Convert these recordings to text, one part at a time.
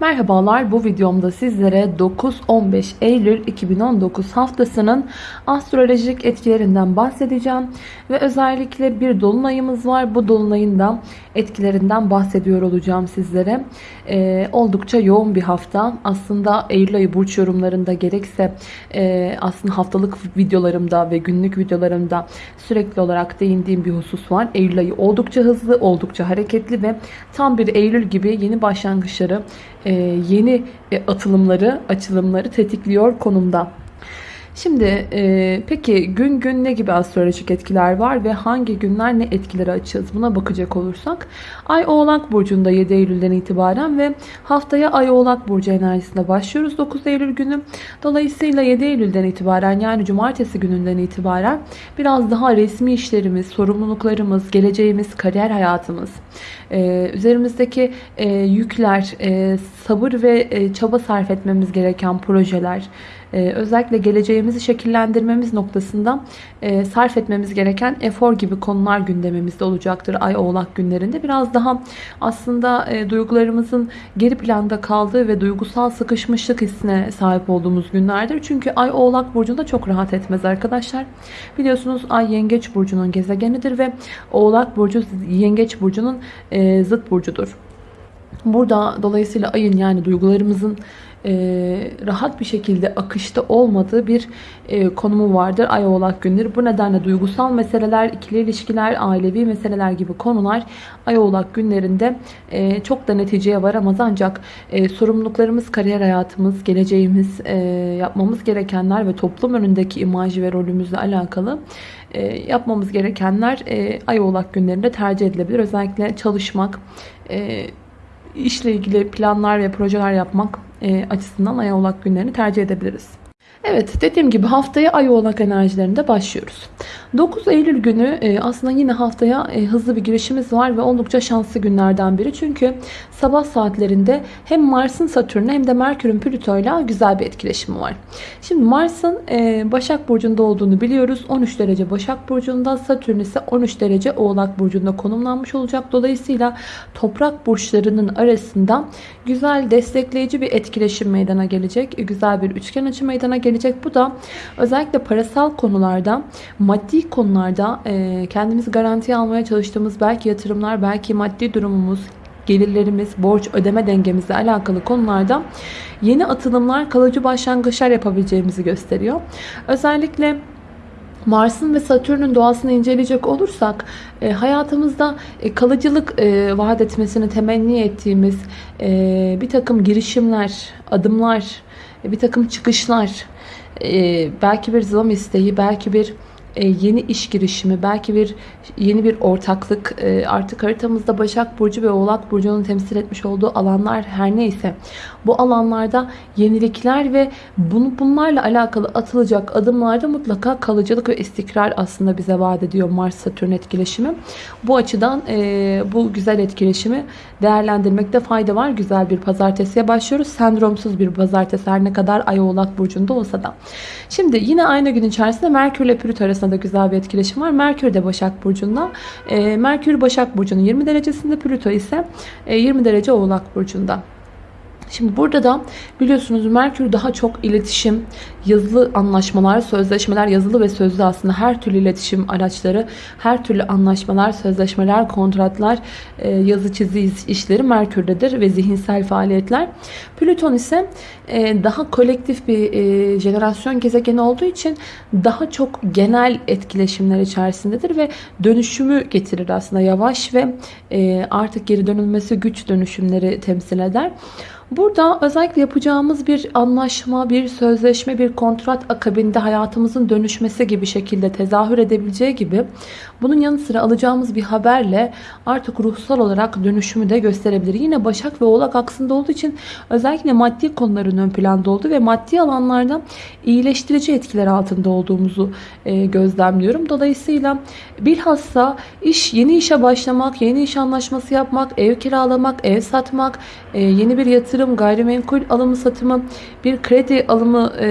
Merhabalar bu videomda sizlere 9-15 Eylül 2019 haftasının astrolojik etkilerinden bahsedeceğim. Ve özellikle bir dolunayımız var. Bu dolunayın da etkilerinden bahsediyor olacağım sizlere. Ee, oldukça yoğun bir hafta. Aslında Eylül ayı burç yorumlarında gerekse e, aslında haftalık videolarımda ve günlük videolarımda sürekli olarak değindiğim bir husus var. Eylül ayı oldukça hızlı, oldukça hareketli ve tam bir Eylül gibi yeni başlangıçları yeni e, atılımları, açılımları tetikliyor konumda. Şimdi e, peki gün gün ne gibi astrolojik etkiler var ve hangi günler ne etkileri açığız buna bakacak olursak Ay Oğlak Burcu'nda 7 Eylül'den itibaren ve haftaya Ay Oğlak Burcu enerjisinde başlıyoruz 9 Eylül günü. Dolayısıyla 7 Eylül'den itibaren yani cumartesi gününden itibaren biraz daha resmi işlerimiz, sorumluluklarımız, geleceğimiz, kariyer hayatımız, e, üzerimizdeki e, yükler, e, sabır ve e, çaba sarf etmemiz gereken projeler, ee, özellikle geleceğimizi şekillendirmemiz noktasında e, sarf etmemiz gereken efor gibi konular gündemimizde olacaktır Ay Oğlak günlerinde. Biraz daha aslında e, duygularımızın geri planda kaldığı ve duygusal sıkışmışlık hissine sahip olduğumuz günlerdir. Çünkü Ay Oğlak Burcu'nda çok rahat etmez arkadaşlar. Biliyorsunuz Ay Yengeç Burcu'nun gezegenidir ve Oğlak Burcu Yengeç Burcu'nun e, zıt burcudur. Burada dolayısıyla ayın yani duygularımızın e, rahat bir şekilde akışta olmadığı bir e, konumu vardır ay oğlak günleri. Bu nedenle duygusal meseleler, ikili ilişkiler, ailevi meseleler gibi konular ay oğlak günlerinde e, çok da neticeye varamaz. Ancak e, sorumluluklarımız, kariyer hayatımız, geleceğimiz, e, yapmamız gerekenler ve toplum önündeki imaj ve rolümüzle alakalı e, yapmamız gerekenler e, ay oğlak günlerinde tercih edilebilir. Özellikle çalışmak, e, işle ilgili planlar ve projeler yapmak açısından ay oğlak günlerini tercih edebiliriz. Evet dediğim gibi haftaya ay oğlak enerjilerinde başlıyoruz. 9 Eylül günü e, aslında yine haftaya e, hızlı bir girişimiz var ve oldukça şanslı günlerden biri. Çünkü sabah saatlerinde hem Mars'ın Satürn'e hem de Merkür'ün Plüto'yla güzel bir etkileşimi var. Şimdi Mars'ın e, Başak Burcu'nda olduğunu biliyoruz. 13 derece Başak Burcu'nda Satürn ise 13 derece Oğlak Burcu'nda konumlanmış olacak. Dolayısıyla toprak burçlarının arasında güzel destekleyici bir etkileşim meydana gelecek. Güzel bir üçgen açı meydana gelecek. Bu da özellikle parasal konularda maddi konularda e, kendimizi garantiye almaya çalıştığımız belki yatırımlar, belki maddi durumumuz, gelirlerimiz, borç ödeme dengemizle alakalı konularda yeni atılımlar, kalıcı başlangıçlar yapabileceğimizi gösteriyor. Özellikle Mars'ın ve Satürn'ün doğasını inceleyecek olursak e, hayatımızda e, kalıcılık e, vaat etmesini temenni ettiğimiz e, bir takım girişimler, adımlar, e, bir takım çıkışlar, e, belki bir zam isteği, belki bir yeni iş girişimi, belki bir yeni bir ortaklık, e, artık haritamızda Başak Burcu ve Oğlak Burcu'nun temsil etmiş olduğu alanlar her neyse bu alanlarda yenilikler ve bunu, bunlarla alakalı atılacak adımlarda mutlaka kalıcılık ve istikrar aslında bize vaat ediyor Mars-Satürn etkileşimi. Bu açıdan e, bu güzel etkileşimi değerlendirmekte fayda var. Güzel bir pazartesiye başlıyoruz. Sendromsuz bir pazartesi her ne kadar Ay Oğlak Burcu'nda olsa da. Şimdi yine aynı gün içerisinde Merkür ile Plüto arasında da güzel bir etkileşim var. Merkür de Başak Burcu'nda. E, Merkür Başak Burcu'nun 20 derecesinde Plüto ise e, 20 derece Oğlak Burcu'nda. Şimdi burada da biliyorsunuz Merkür daha çok iletişim, yazılı anlaşmalar, sözleşmeler, yazılı ve sözlü aslında her türlü iletişim araçları, her türlü anlaşmalar, sözleşmeler, kontratlar, e, yazı çizi işleri Merkür'dedir ve zihinsel faaliyetler. Plüton ise e, daha kolektif bir e, jenerasyon gezegeni olduğu için daha çok genel etkileşimler içerisindedir ve dönüşümü getirir aslında yavaş ve artık geri dönülmesi güç dönüşümleri temsil eder. Burada özellikle yapacağımız bir anlaşma, bir sözleşme, bir kontrat akabinde hayatımızın dönüşmesi gibi şekilde tezahür edebileceği gibi bunun yanı sıra alacağımız bir haberle artık ruhsal olarak dönüşümü de gösterebilir. Yine Başak ve Oğlak aksında olduğu için özellikle maddi konuların ön planda olduğu ve maddi alanlarda iyileştirici etkiler altında olduğumuzu e, gözlemliyorum. Dolayısıyla bilhassa iş yeni işe başlamak, yeni iş anlaşması yapmak, ev kiralamak, ev satmak, e, yeni bir yatırım yatırım, gayrimenkul alımı satımı, bir kredi alımı e,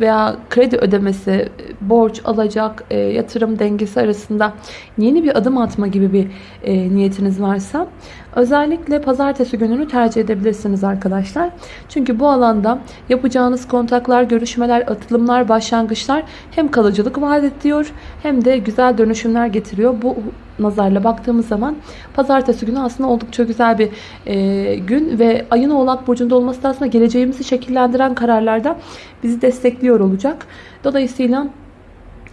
veya kredi ödemesi, borç alacak, e, yatırım dengesi arasında yeni bir adım atma gibi bir e, niyetiniz varsa özellikle pazartesi gününü tercih edebilirsiniz arkadaşlar. Çünkü bu alanda yapacağınız kontaklar, görüşmeler, atılımlar, başlangıçlar hem kalıcılık vaat ediyor hem de güzel dönüşümler getiriyor. Bu nazarla baktığımız zaman pazartesi günü aslında oldukça güzel bir e, gün ve ayın oğlak burcunda olması da aslında geleceğimizi şekillendiren kararlarda bizi destekliyor olacak. Dolayısıyla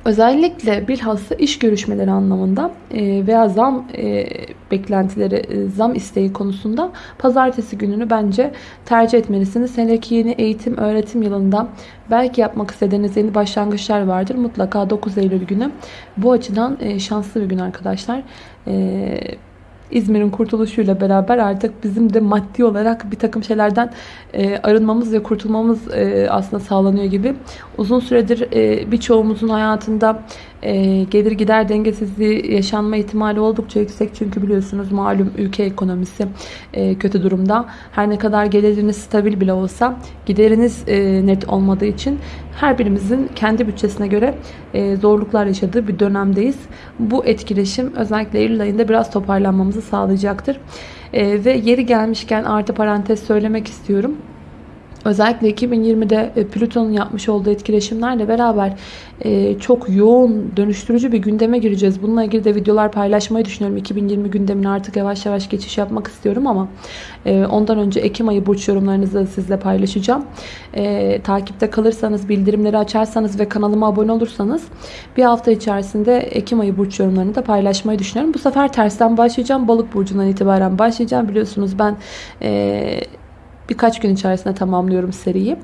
Özellikle bilhassa iş görüşmeleri anlamında e, veya zam e, beklentileri, e, zam isteği konusunda pazartesi gününü bence tercih etmelisiniz. Seneki yeni eğitim öğretim yılında belki yapmak istediğiniz yeni başlangıçlar vardır. Mutlaka 9 Eylül günü bu açıdan şanslı bir gün arkadaşlar. İzmir'in kurtuluşuyla beraber artık bizim de maddi olarak bir takım şeylerden e, arınmamız ve kurtulmamız e, aslında sağlanıyor gibi. Uzun süredir e, birçoğumuzun hayatında e, gelir gider dengesizliği yaşanma ihtimali oldukça yüksek. Çünkü biliyorsunuz malum ülke ekonomisi e, kötü durumda. Her ne kadar geliriniz stabil bile olsa gideriniz e, net olmadığı için her birimizin kendi bütçesine göre e, zorluklar yaşadığı bir dönemdeyiz. Bu etkileşim özellikle Eylül ayında biraz toparlanmamızı sağlayacaktır. Ve yeri gelmişken artı parantez söylemek istiyorum. Özellikle 2020'de e, Plüton'un yapmış olduğu etkileşimlerle beraber e, çok yoğun dönüştürücü bir gündeme gireceğiz. Bununla ilgili de videolar paylaşmayı düşünüyorum. 2020 gündemine artık yavaş yavaş geçiş yapmak istiyorum ama e, ondan önce Ekim ayı burç yorumlarınızı da sizle paylaşacağım. Takipte kalırsanız, bildirimleri açarsanız ve kanalıma abone olursanız bir hafta içerisinde Ekim ayı burç yorumlarını da paylaşmayı düşünüyorum. Bu sefer tersten başlayacağım. Balık burcundan itibaren başlayacağım. Biliyorsunuz ben birkaç gün içerisinde tamamlıyorum seriyi.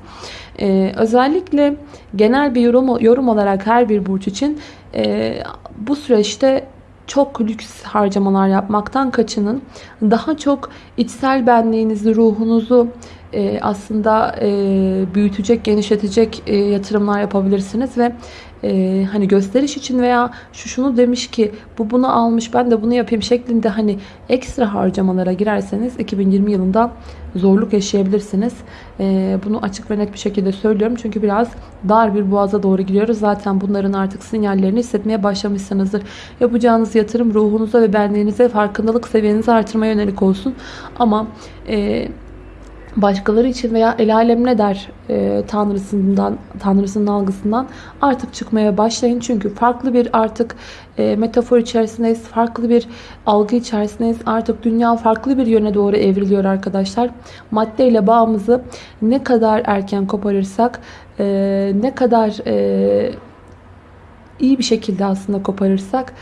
Ee, özellikle genel bir yorum, yorum olarak her bir burç için e, bu süreçte çok lüks harcamalar yapmaktan kaçının. Daha çok içsel benliğinizi, ruhunuzu e, aslında e, büyütecek, genişletecek e, yatırımlar yapabilirsiniz ve e, hani gösteriş için veya şu şunu demiş ki bu bunu almış ben de bunu yapayım şeklinde hani ekstra harcamalara girerseniz 2020 yılında zorluk yaşayabilirsiniz. E, bunu açık ve net bir şekilde söylüyorum. Çünkü biraz dar bir boğaza doğru gidiyoruz. Zaten bunların artık sinyallerini hissetmeye başlamışsınızdır. Yapacağınız yatırım ruhunuza ve benliğinize farkındalık seviyenizi artırmaya yönelik olsun. Ama e, başkaları için veya el alem ne der e, tanrısından tanrısının algısından artık çıkmaya başlayın. Çünkü farklı bir artık e, metafor içerisindeyiz. Farklı bir algı içerisindeyiz. Artık dünya farklı bir yöne doğru evriliyor arkadaşlar. Maddeyle bağımızı ne kadar erken koparırsak e, ne kadar e, iyi bir şekilde aslında koparırsak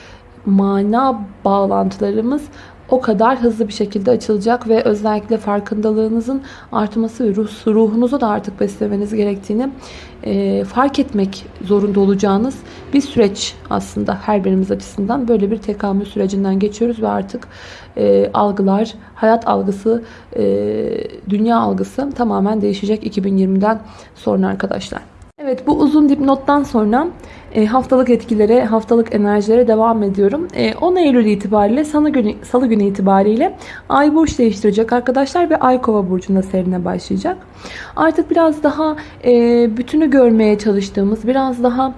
mana bağlantılarımız o kadar hızlı bir şekilde açılacak ve özellikle farkındalığınızın artması ve ruh, ruhunuzu da artık beslemeniz gerektiğini e, fark etmek zorunda olacağınız bir süreç aslında her birimiz açısından böyle bir tekamül sürecinden geçiyoruz ve artık e, algılar, hayat algısı, e, dünya algısı tamamen değişecek 2020'den sonra arkadaşlar. Evet bu uzun dipnottan sonra e, haftalık etkilere, haftalık enerjilere devam ediyorum. 10 e, Eylül itibariyle salı günü, salı günü itibariyle Ay burç değiştirecek arkadaşlar ve Ay Kova burcunda serine başlayacak. Artık biraz daha e, bütünü görmeye çalıştığımız, biraz daha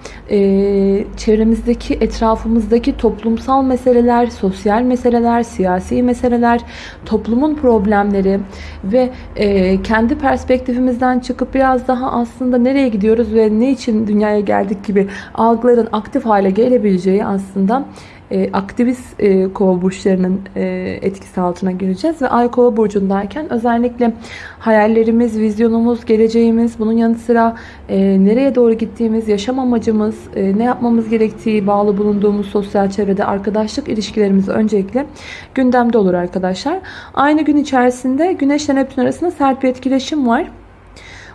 çevremizdeki, etrafımızdaki toplumsal meseleler, sosyal meseleler, siyasi meseleler, toplumun problemleri ve kendi perspektifimizden çıkıp biraz daha aslında nereye gidiyoruz ve ne için dünyaya geldik gibi algıların aktif hale gelebileceği aslında e, aktivist e, kova burçlarının e, etkisi altına gireceğiz. Ve ay kova burcundayken özellikle hayallerimiz, vizyonumuz, geleceğimiz, bunun yanı sıra e, nereye doğru gittiğimiz, yaşam amacımız, e, ne yapmamız gerektiği bağlı bulunduğumuz sosyal çevrede arkadaşlık ilişkilerimiz öncelikle gündemde olur arkadaşlar. Aynı gün içerisinde Güneş ile Neptün arasında sert bir etkileşim var.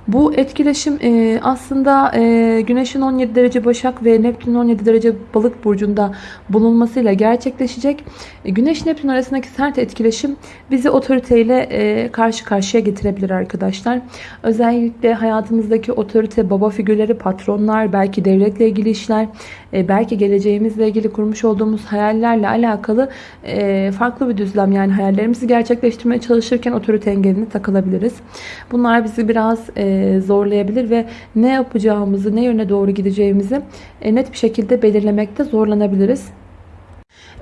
Bu etkileşim e, aslında e, Güneş'in 17 derece Başak ve Neptün'ün 17 derece Balık burcunda bulunmasıyla gerçekleşecek. E, Güneş Neptün arasındaki sert etkileşim bizi otoriteyle karşı karşıya getirebilir arkadaşlar. Özellikle hayatımızdaki otorite, baba figürleri, patronlar, belki devletle ilgili işler, belki geleceğimizle ilgili kurmuş olduğumuz hayallerle alakalı farklı bir düzlem yani hayallerimizi gerçekleştirmeye çalışırken otorite engeline takılabiliriz. Bunlar bizi biraz e, zorlayabilir ve ne yapacağımızı, ne yöne doğru gideceğimizi net bir şekilde belirlemekte zorlanabiliriz.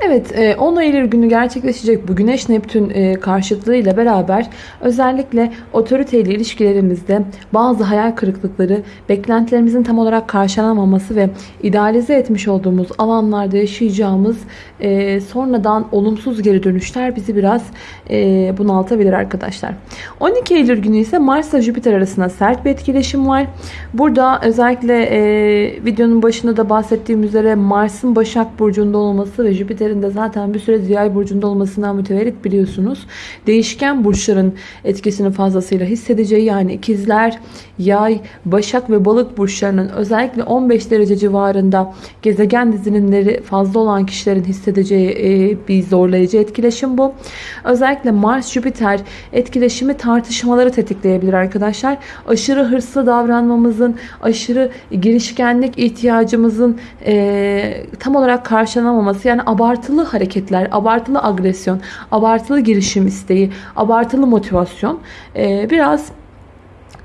Evet 10 e, Eylül günü gerçekleşecek bu Güneş Neptün e, karşıtlığıyla beraber özellikle otoriteyle ilişkilerimizde bazı hayal kırıklıkları, beklentilerimizin tam olarak karşılanamaması ve idealize etmiş olduğumuz alanlarda yaşayacağımız e, sonradan olumsuz geri dönüşler bizi biraz bunaltabilir arkadaşlar. 12 Eylül günü ise Mars ile Jüpiter arasında sert bir etkileşim var. Burada özellikle videonun başında da bahsettiğim üzere Mars'ın Başak Burcu'nda olması ve Jüpiter De zaten bir süre yay burcunda olmasından mütevellit biliyorsunuz. Değişken burçların etkisini fazlasıyla hissedeceği yani ikizler, yay, başak ve balık burçlarının özellikle 15 derece civarında gezegen dizilimleri fazla olan kişilerin hissedeceği e, bir zorlayıcı etkileşim bu. Özellikle Mars-Jüpiter etkileşimi tartışmaları tetikleyebilir arkadaşlar. Aşırı hırslı davranmamızın, aşırı girişkenlik ihtiyacımızın e, tam olarak karşılanamaması yani abart abartılı hareketler, abartılı agresyon, abartılı girişim isteği, abartılı motivasyon e, biraz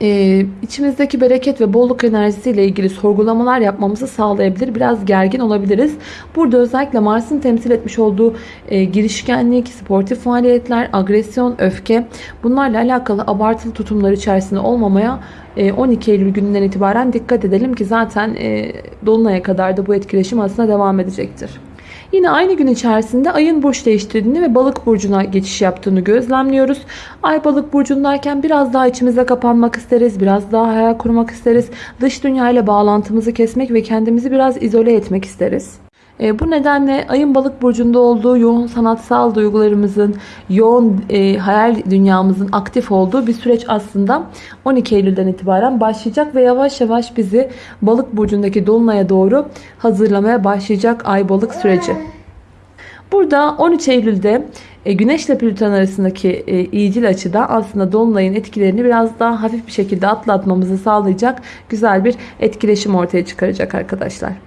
e, içimizdeki bereket ve bolluk enerjisiyle ilgili sorgulamalar yapmamızı sağlayabilir. Biraz gergin olabiliriz. Burada özellikle Mars'ın temsil etmiş olduğu e, girişkenlik, sportif faaliyetler, agresyon, öfke bunlarla alakalı abartılı tutumlar içerisinde olmamaya 12 Eylül gününden itibaren dikkat edelim ki zaten e, Dolunay'a kadar da bu etkileşim aslında devam edecektir. Yine aynı gün içerisinde ayın burç değiştirdiğini ve balık burcuna geçiş yaptığını gözlemliyoruz. Ay balık burcundayken biraz daha içimize kapanmak isteriz. Biraz daha hayal kurmak isteriz. Dış dünya ile bağlantımızı kesmek ve kendimizi biraz izole etmek isteriz. E, bu nedenle ayın balık burcunda olduğu yoğun sanatsal duygularımızın, yoğun e, hayal dünyamızın aktif olduğu bir süreç aslında 12 Eylül'den itibaren başlayacak ve yavaş yavaş bizi balık burcundaki dolunaya doğru hazırlamaya başlayacak ay balık süreci. Burada 13 Eylül'de e, Güneş ile Plüton arasındaki e, iyicil açıda aslında Dolunay'ın etkilerini biraz daha hafif bir şekilde atlatmamızı sağlayacak güzel bir etkileşim ortaya çıkaracak arkadaşlar.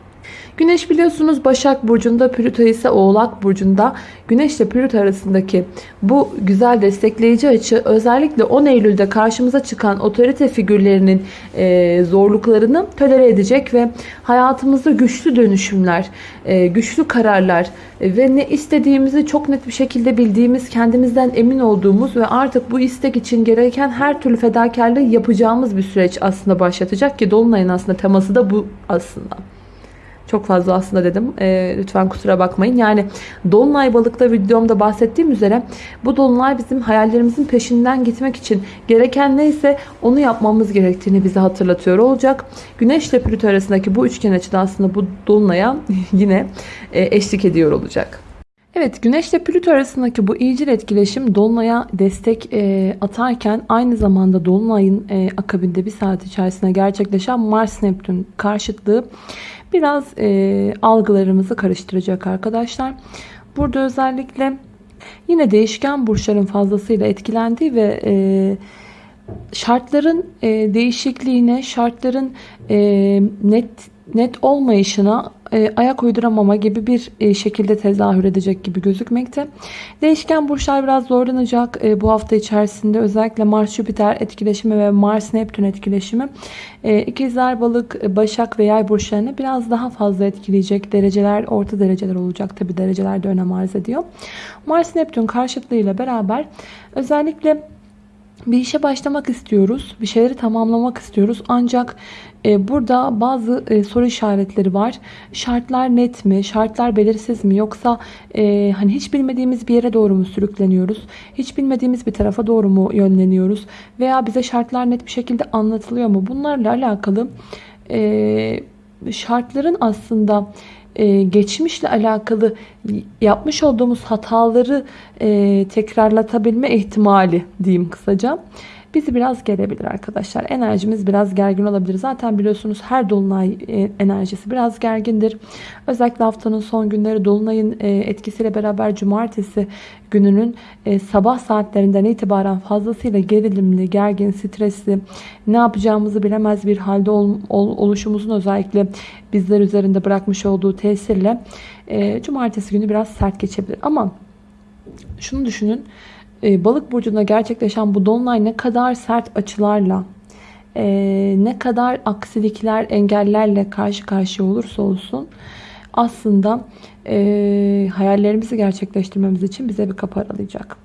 Güneş biliyorsunuz Başak Burcu'nda, Plüto ise Oğlak Burcu'nda. Güneş ile Plüto arasındaki bu güzel destekleyici açı özellikle 10 Eylül'de karşımıza çıkan otorite figürlerinin e, zorluklarını tolere edecek ve hayatımızda güçlü dönüşümler, e, güçlü kararlar e, ve ne istediğimizi çok net bir şekilde bildiğimiz, kendimizden emin olduğumuz ve artık bu istek için gereken her türlü fedakarlığı yapacağımız bir süreç aslında başlatacak ki Dolunay'ın aslında teması da bu aslında. Çok fazla aslında dedim. E, lütfen kusura bakmayın. Yani Dolunay balıkta videomda bahsettiğim üzere bu Dolunay bizim hayallerimizin peşinden gitmek için gereken neyse onu yapmamız gerektiğini bize hatırlatıyor olacak. Güneş ile Plüto arasındaki bu üçgen açıda aslında bu Dolunay'a yine e, eşlik ediyor olacak. Evet Güneş ile Plüto arasındaki bu iyicil etkileşim Dolunay'a destek e, atarken aynı zamanda Dolunay'ın e, akabinde bir saat içerisinde gerçekleşen Mars Neptün karşıtlığı biraz e, algılarımızı karıştıracak arkadaşlar. Burada özellikle yine değişken burçların fazlasıyla etkilendiği ve e, şartların e, değişikliğine, şartların e, net net olmayışına e, ayak uyduramama gibi bir e, şekilde tezahür edecek gibi gözükmekte. Değişken burçlar biraz zorlanacak e, bu hafta içerisinde. Özellikle Mars-Jüpiter etkileşimi ve Mars-Neptün etkileşimi e, ikizler, balık, başak ve yay burçlarını biraz daha fazla etkileyecek dereceler, orta dereceler olacak. Tabi dereceler de önem arz ediyor. Mars-Neptün karşıtlığıyla beraber özellikle bir işe başlamak istiyoruz. Bir şeyleri tamamlamak istiyoruz. Ancak e, burada bazı e, soru işaretleri var. Şartlar net mi? Şartlar belirsiz mi? Yoksa e, hani hiç bilmediğimiz bir yere doğru mu sürükleniyoruz? Hiç bilmediğimiz bir tarafa doğru mu yönleniyoruz? Veya bize şartlar net bir şekilde anlatılıyor mu? Bunlarla alakalı e, şartların aslında e, geçmişle alakalı yapmış olduğumuz hataları e, tekrarlatabilme ihtimali diyeyim kısaca. Bizi biraz gelebilir arkadaşlar. Enerjimiz biraz gergin olabilir. Zaten biliyorsunuz her dolunay e, enerjisi biraz gergindir. Özellikle haftanın son günleri dolunayın e, etkisiyle beraber cumartesi gününün e, sabah saatlerinden itibaren fazlasıyla gerilimli, gergin, stresli, ne yapacağımızı bilemez bir halde ol, ol, oluşumuzun özellikle bizler üzerinde bırakmış olduğu tesirle cumartesi günü biraz sert geçebilir. Ama şunu düşünün. E, balık burcunda gerçekleşen bu dolunay ne kadar sert açılarla e, ne kadar aksilikler, engellerle karşı karşıya olursa olsun aslında e, hayallerimizi gerçekleştirmemiz için bize bir kapı aralayacak.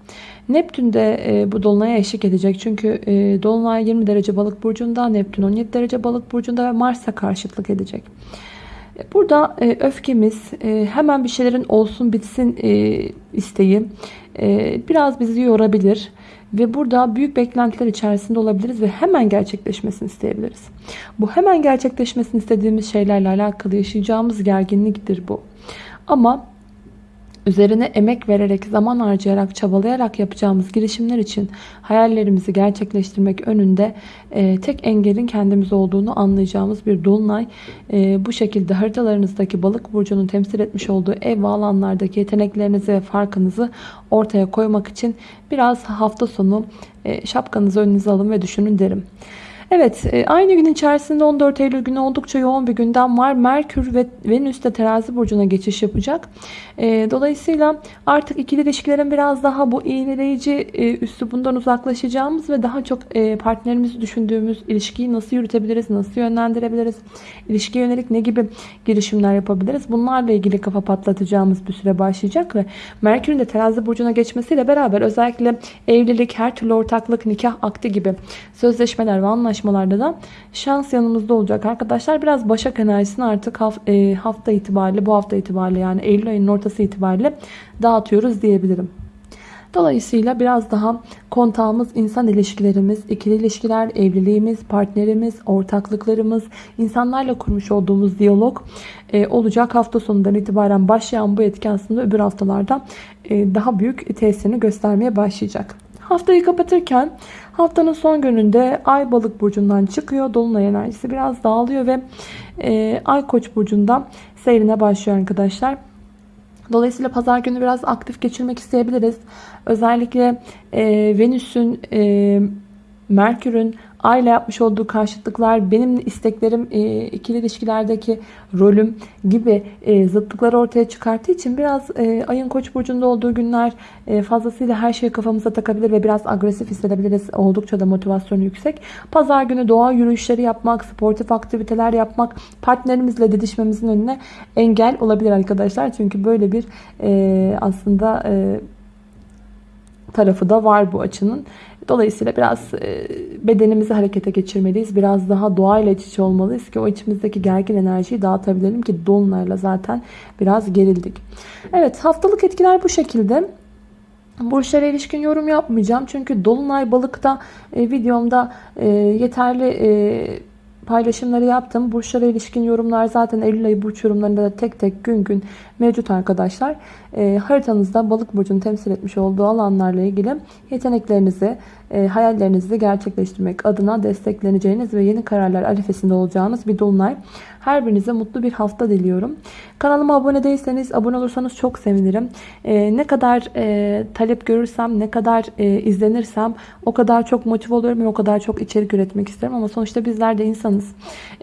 Neptün de e, bu dolunaya eşlik edecek. Çünkü e, dolunay 20 derece balık burcunda, Neptün 17 derece balık burcunda ve Mars'a karşıtlık edecek. Burada e, öfkemiz, e, hemen bir şeylerin olsun bitsin e, isteği e, biraz bizi yorabilir. Ve burada büyük beklentiler içerisinde olabiliriz ve hemen gerçekleşmesini isteyebiliriz. Bu hemen gerçekleşmesini istediğimiz şeylerle alakalı yaşayacağımız gerginliktir bu. Ama üzerine emek vererek, zaman harcayarak, çabalayarak yapacağımız girişimler için hayallerimizi gerçekleştirmek önünde e, tek engelin kendimiz olduğunu anlayacağımız bir dolunay. E, bu şekilde haritalarınızdaki balık burcunun temsil etmiş olduğu ev ve alanlardaki yeteneklerinizi ve farkınızı ortaya koymak için biraz hafta sonu e, şapkanızı önünüze alın ve düşünün derim. Evet e, aynı gün içerisinde 14 Eylül günü oldukça yoğun bir gündem var. Merkür ve Venüs de terazi burcuna geçiş yapacak. E, dolayısıyla artık ikili ilişkilerin biraz daha bu iğneleyici e, üslubundan uzaklaşacağımız ve daha çok partnerimizi düşündüğümüz ilişkiyi nasıl yürütebiliriz, nasıl yönlendirebiliriz, ilişkiye yönelik ne gibi girişimler yapabiliriz. Bunlarla ilgili kafa patlatacağımız bir süre başlayacak ve Merkür'ün de terazi burcuna geçmesiyle beraber özellikle evlilik, her türlü ortaklık, nikah akti gibi sözleşmeler ve anlaşmalar çalışmalarda da şans yanımızda olacak arkadaşlar. Biraz Başak enerjisini artık e, hafta itibariyle bu hafta itibariyle yani Eylül ayının ortası itibariyle dağıtıyoruz diyebilirim. Dolayısıyla biraz daha kontağımız, insan ilişkilerimiz, ikili ilişkiler, evliliğimiz, partnerimiz, ortaklıklarımız, insanlarla kurmuş olduğumuz diyalog e, olacak. Hafta sonundan itibaren başlayan bu etki aslında öbür haftalarda e, daha büyük tesirini göstermeye başlayacak. Haftayı kapatırken haftanın son gününde Ay balık burcundan çıkıyor. Dolunay enerjisi biraz dağılıyor ve e, Ay koç burcundan seyrine başlıyor arkadaşlar. Dolayısıyla pazar günü biraz aktif geçirmek isteyebiliriz. Özellikle e, Venüs'ün, e, Merkür'ün Ayla yapmış olduğu karşıtlıklar, benim isteklerim, e, ikili ilişkilerdeki rolüm gibi e, zıtlıkları ortaya çıkarttığı için biraz e, ayın koç burcunda olduğu günler e, fazlasıyla her şeyi kafamıza takabilir ve biraz agresif hissedebiliriz. Oldukça da motivasyonu yüksek. Pazar günü doğa yürüyüşleri yapmak, sportif aktiviteler yapmak partnerimizle didişmemizin önüne engel olabilir arkadaşlar. Çünkü böyle bir aslında e, tarafı da var bu açının. Dolayısıyla biraz e, bedenimizi harekete geçirmeliyiz. Biraz daha doğayla iç içe olmalıyız ki o içimizdeki gergin enerjiyi dağıtabilelim ki dolunayla zaten biraz gerildik. Evet haftalık etkiler bu şekilde. Burçlara ilişkin yorum yapmayacağım. Çünkü Dolunay Balık'ta e, videomda e, yeterli paylaşımları yaptım. Burçlara ilişkin yorumlar zaten Eylül ayı burç yorumlarında da tek tek gün gün mevcut arkadaşlar. E, haritanızda balık burcunu temsil etmiş olduğu alanlarla ilgili yeteneklerinizi, e, hayallerinizi gerçekleştirmek adına destekleneceğiniz ve yeni kararlar arifesinde olacağınız bir dolunay. Her birinize mutlu bir hafta diliyorum. Kanalıma abone değilseniz abone olursanız çok sevinirim. E, ne kadar e, talep görürsem, ne kadar e, izlenirsem o kadar çok motive oluyorum ve o kadar çok içerik üretmek isterim. Ama sonuçta bizler de insanız.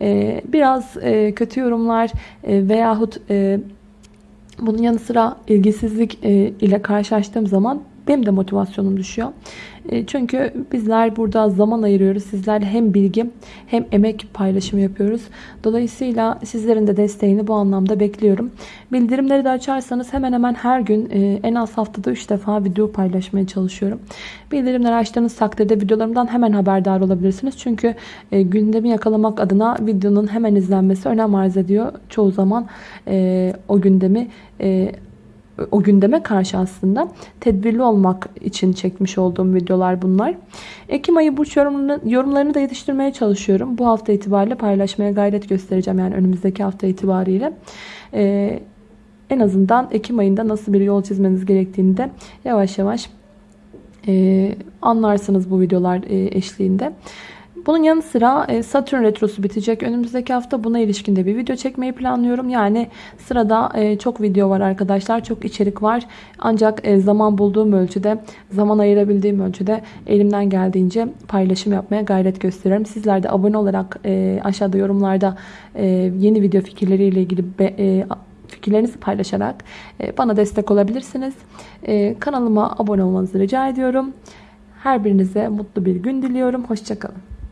E, biraz e, kötü yorumlar e, veyahut... E, bunun yanı sıra ilgisizlik e, ile karşılaştığım zaman benim de motivasyonum düşüyor. E, çünkü bizler burada zaman ayırıyoruz. Sizlerle hem bilgi hem emek paylaşımı yapıyoruz. Dolayısıyla sizlerin de desteğini bu anlamda bekliyorum. Bildirimleri de açarsanız hemen hemen her gün e, en az haftada 3 defa video paylaşmaya çalışıyorum. Bildirimleri açtığınız takdirde videolarımdan hemen haberdar olabilirsiniz. Çünkü e, gündemi yakalamak adına videonun hemen izlenmesi önem arz ediyor. Çoğu zaman o gündemi o gündeme karşı aslında tedbirli olmak için çekmiş olduğum videolar bunlar. Ekim ayı burç yorumlarını, yorumlarını da yetiştirmeye çalışıyorum. Bu hafta itibariyle paylaşmaya gayret göstereceğim. Yani önümüzdeki hafta itibariyle. Ee, en azından Ekim ayında nasıl bir yol çizmeniz gerektiğini de yavaş yavaş E, anlarsınız bu videolar e, eşliğinde. Bunun yanı sıra e, Satürn Retrosu bitecek. Önümüzdeki hafta buna ilişkin de bir video çekmeyi planlıyorum. Yani sırada e, çok video var arkadaşlar. Çok içerik var. Ancak e, zaman bulduğum ölçüde, zaman ayırabildiğim ölçüde elimden geldiğince paylaşım yapmaya gayret gösteriyorum. Sizler de abone olarak aşağıda yorumlarda yeni video fikirleriyle ilgili fikirlerinizi paylaşarak bana destek olabilirsiniz. Kanalıma abone olmanızı rica ediyorum. Her birinize mutlu bir gün diliyorum. Hoşçakalın.